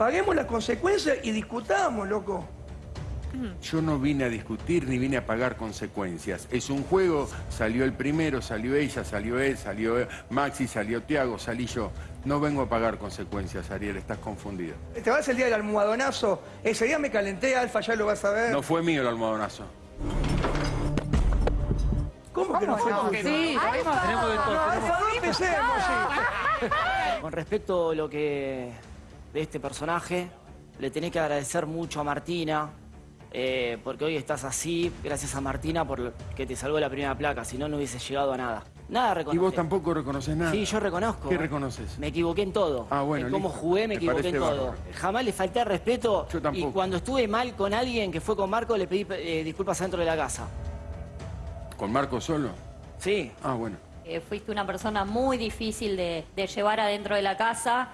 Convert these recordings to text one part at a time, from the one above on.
paguemos las consecuencias y discutamos, loco. Yo no vine a discutir ni vine a pagar consecuencias. Es un juego, salió el primero, salió ella, salió él, salió Maxi, salió Tiago, salí yo. No vengo a pagar consecuencias, Ariel, estás confundido. Te vas el día del almohadonazo. Ese día me calenté, Alfa, ya lo vas a ver. No fue mío el almohadonazo. ¿Cómo que no fue no? tuyo? Sí, tenemos de todo. No, Alfa, no empecemos, sí. Con respecto a lo que de este personaje, le tenés que agradecer mucho a Martina, eh, porque hoy estás así, gracias a Martina por que te salvó la primera placa, si no, no hubiese llegado a nada. Nada Y reconocer. vos tampoco reconoces nada. Sí, yo reconozco. ¿Qué reconoces? Me equivoqué en todo. Ah, bueno, En cómo listo. jugué, me Me equivoqué en todo. Jamás le falté al respeto. Yo tampoco. Y cuando estuve mal con alguien que fue con Marco, le pedí eh, disculpas adentro de la casa. ¿Con Marco solo? Sí. Ah, bueno. Eh, fuiste una persona muy difícil de, de llevar adentro de la casa,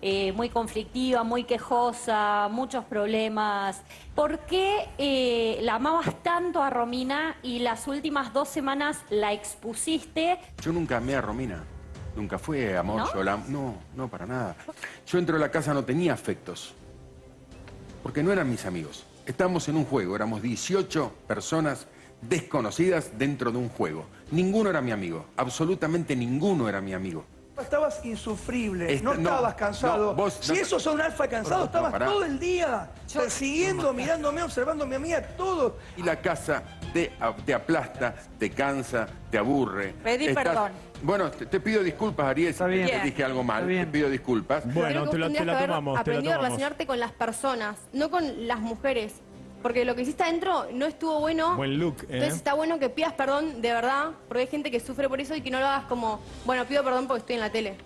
eh, muy conflictiva, muy quejosa, muchos problemas. ¿Por qué eh, la amabas tanto a Romina y las últimas dos semanas la expusiste? Yo nunca amé a Romina. Nunca fue amor, ¿No? yo la... No, no, para nada. Yo entro a la casa, no tenía afectos. Porque no eran mis amigos. Estábamos en un juego, éramos 18 personas desconocidas dentro de un juego. Ninguno era mi amigo, absolutamente ninguno era mi amigo. Estabas insufrible, Esta- no no, estabas cansado. no, vos- si no- esos son alfa cansados, No, estabas pará. todo el día persiguiendo, mirándome, observándome a mí, a todo. Y la casa te, aplasta, te cansa, te aburre. Pedí perdón. Bueno, te, te pido disculpas, Ariel, si bien. te dije algo mal. Te pido disculpas. Bueno, Creo que te la, vos te la tomamos, te la aprendido a relacionarte con las personas, no con las mujeres. Porque lo que hiciste adentro no estuvo bueno. Buen look, ¿eh? Entonces está bueno que pidas perdón de verdad, porque hay gente que sufre por eso y que no lo hagas como, bueno, pido perdón porque estoy en la tele.